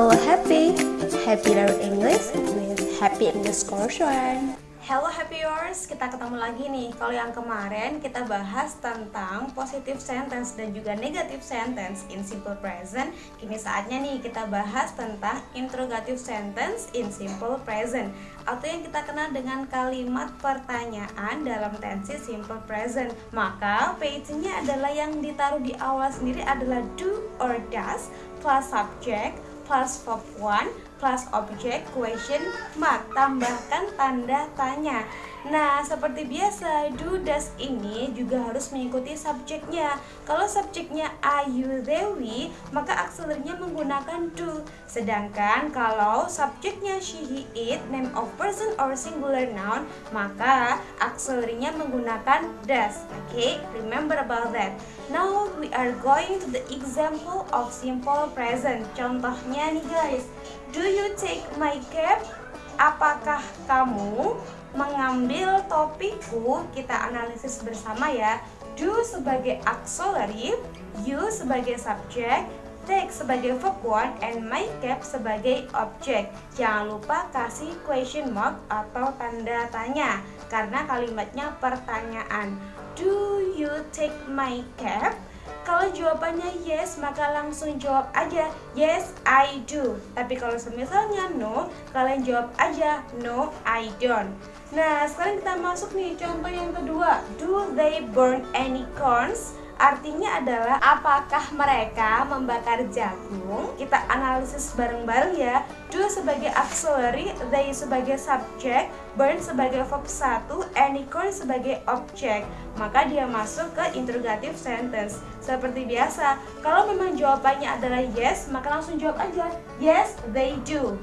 Hello Happy, Happy Learn English with Happy English Course One. Hello happy viewers, kita ketemu lagi nih. Kalau yang kemarin kita bahas tentang positive sentence dan juga negative sentence in simple present. Kini saatnya nih kita bahas tentang interrogative sentence in simple present atau yang kita kenal dengan kalimat pertanyaan dalam tensi simple present. Maka page-nya adalah yang ditaruh di awal sendiri adalah do or does plus subject plus verb 1 plus object question mark tambahkan tanda tanya Nah, seperti biasa, do does ini juga harus mengikuti subjeknya. Kalau subjeknya ayu Dewi, maka akselernya menggunakan do. Sedangkan kalau subjeknya she, he, it, name of person or singular noun, maka akselernya menggunakan does. Oke, okay? remember about that. Now we are going to the example of simple present. Contohnya nih guys, do you take my cap? Apakah kamu mengambil topikku? Kita analisis bersama ya. Do sebagai auxiliary you sebagai subjek take sebagai verb one and my cap sebagai objek. Jangan lupa kasih question mark atau tanda tanya karena kalimatnya pertanyaan. Do you take my cap kalau jawabannya yes, maka langsung jawab aja yes, I do. Tapi kalau semisalnya no, kalian jawab aja no, I don't. Nah, sekarang kita masuk nih contoh yang kedua. Do they burn any corns? Artinya adalah apakah mereka membakar jagung? Kita analisis bareng-bareng ya. Do sebagai auxiliary, they sebagai subjek, burn sebagai verb 1, anycorn sebagai objek. Maka dia masuk ke interrogative sentence. Seperti biasa, kalau memang jawabannya adalah yes, maka langsung jawab aja. Yes, they do.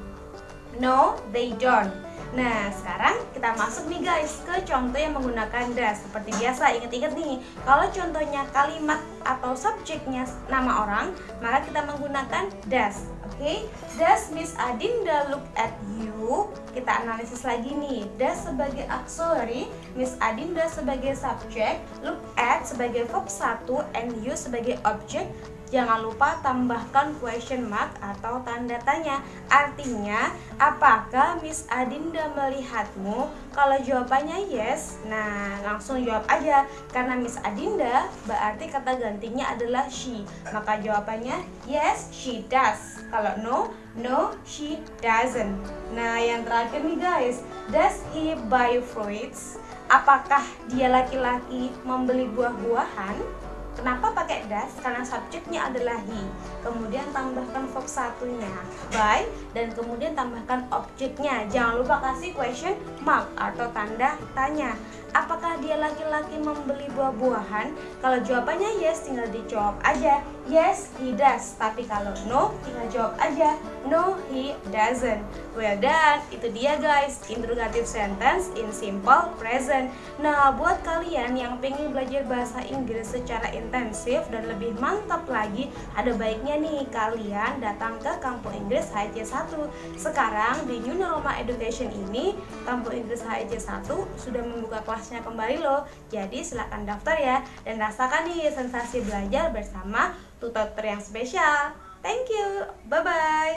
No, they don't. Nah, sekarang kita masuk nih guys ke contoh yang menggunakan das. Seperti biasa, ingat-ingat nih, kalau contohnya kalimat atau subjeknya nama orang, maka kita menggunakan das. Oke, okay? does Miss Adinda look at you? Kita analisis lagi nih. Does sebagai auxiliary, Miss Adinda sebagai subjek, look at sebagai verb 1, and you sebagai objek, Jangan lupa tambahkan question mark atau tanda tanya. Artinya, apakah Miss Adinda melihatmu? Kalau jawabannya yes, nah langsung jawab aja. Karena Miss Adinda berarti kata gantinya adalah she. Maka jawabannya yes, she does. Kalau no, no, she doesn't. Nah, yang terakhir nih guys, does he buy fruits? Apakah dia laki-laki membeli buah-buahan? Kenapa pakai das? Karena subjeknya adalah he. Kemudian tambahkan verb satunya by dan kemudian tambahkan objeknya. Jangan lupa kasih question mark atau tanda tanya. Apakah dia laki-laki membeli buah-buahan? Kalau jawabannya yes, tinggal dijawab aja. Yes, he does. Tapi kalau no, tinggal jawab aja. No, he doesn't. Well done. Itu dia guys, interrogative sentence in simple present. Nah, buat kalian yang pengen belajar bahasa Inggris secara intensif dan lebih mantap lagi, ada baiknya nih kalian datang ke Kampung Inggris HIC1. Sekarang di New Normal Education ini, Kampung Inggris HIC1 sudah membuka kelas kelasnya kembali loh. Jadi silahkan daftar ya dan rasakan nih sensasi belajar bersama tutor yang spesial. Thank you. Bye bye.